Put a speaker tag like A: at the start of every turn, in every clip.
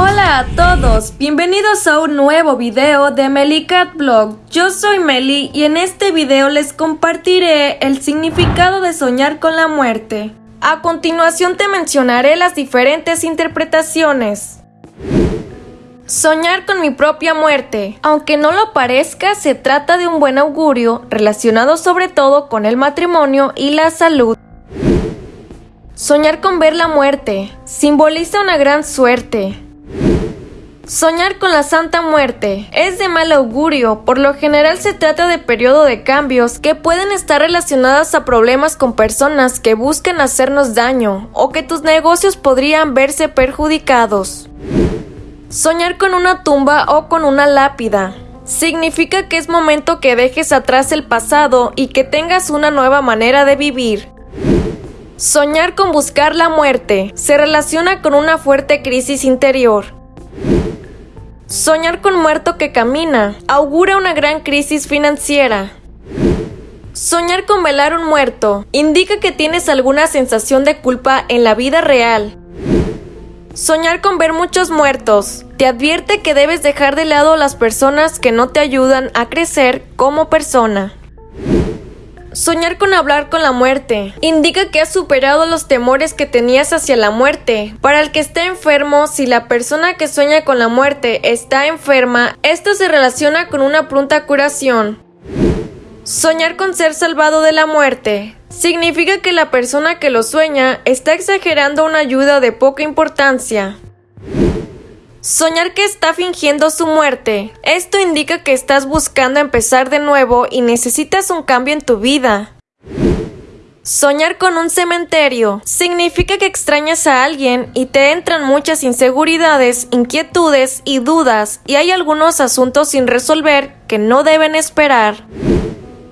A: Hola a todos, bienvenidos a un nuevo video de Melicat Blog. Yo soy Meli y en este video les compartiré el significado de soñar con la muerte. A continuación te mencionaré las diferentes interpretaciones. Soñar con mi propia muerte. Aunque no lo parezca, se trata de un buen augurio relacionado sobre todo con el matrimonio y la salud. Soñar con ver la muerte simboliza una gran suerte. Soñar con la Santa Muerte es de mal augurio, por lo general se trata de periodo de cambios que pueden estar relacionadas a problemas con personas que buscan hacernos daño o que tus negocios podrían verse perjudicados. Soñar con una tumba o con una lápida significa que es momento que dejes atrás el pasado y que tengas una nueva manera de vivir. Soñar con buscar la muerte se relaciona con una fuerte crisis interior. Soñar con muerto que camina augura una gran crisis financiera. Soñar con velar un muerto indica que tienes alguna sensación de culpa en la vida real. Soñar con ver muchos muertos te advierte que debes dejar de lado las personas que no te ayudan a crecer como persona. Soñar con hablar con la muerte indica que has superado los temores que tenías hacia la muerte. Para el que está enfermo, si la persona que sueña con la muerte está enferma, esto se relaciona con una pronta curación. Soñar con ser salvado de la muerte significa que la persona que lo sueña está exagerando una ayuda de poca importancia. Soñar que está fingiendo su muerte. Esto indica que estás buscando empezar de nuevo y necesitas un cambio en tu vida. Soñar con un cementerio significa que extrañas a alguien y te entran muchas inseguridades, inquietudes y dudas y hay algunos asuntos sin resolver que no deben esperar.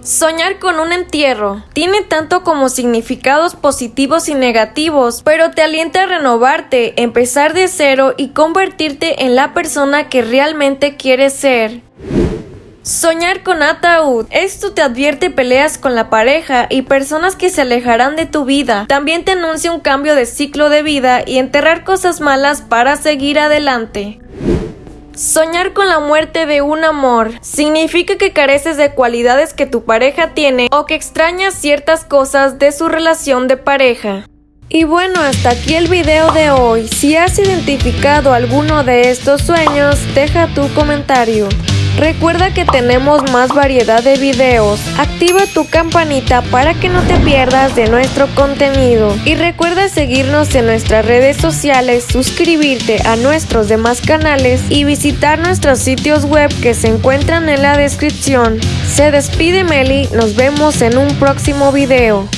A: Soñar con un entierro tiene tanto como significados positivos y negativos, pero te alienta a renovarte, empezar de cero y convertirte en la persona que realmente quieres ser. Soñar con ataúd. Esto te advierte peleas con la pareja y personas que se alejarán de tu vida. También te anuncia un cambio de ciclo de vida y enterrar cosas malas para seguir adelante. Soñar con la muerte de un amor significa que careces de cualidades que tu pareja tiene o que extrañas ciertas cosas de su relación de pareja. Y bueno, hasta aquí el video de hoy. Si has identificado alguno de estos sueños, deja tu comentario. Recuerda que tenemos más variedad de videos. Activa tu campanita para que no te pierdas de nuestro contenido. Y recuerda seguirnos en nuestras redes sociales, suscribirte a nuestros demás canales y visitar nuestros sitios web que se encuentran en la descripción. Se despide Meli, nos vemos en un próximo video.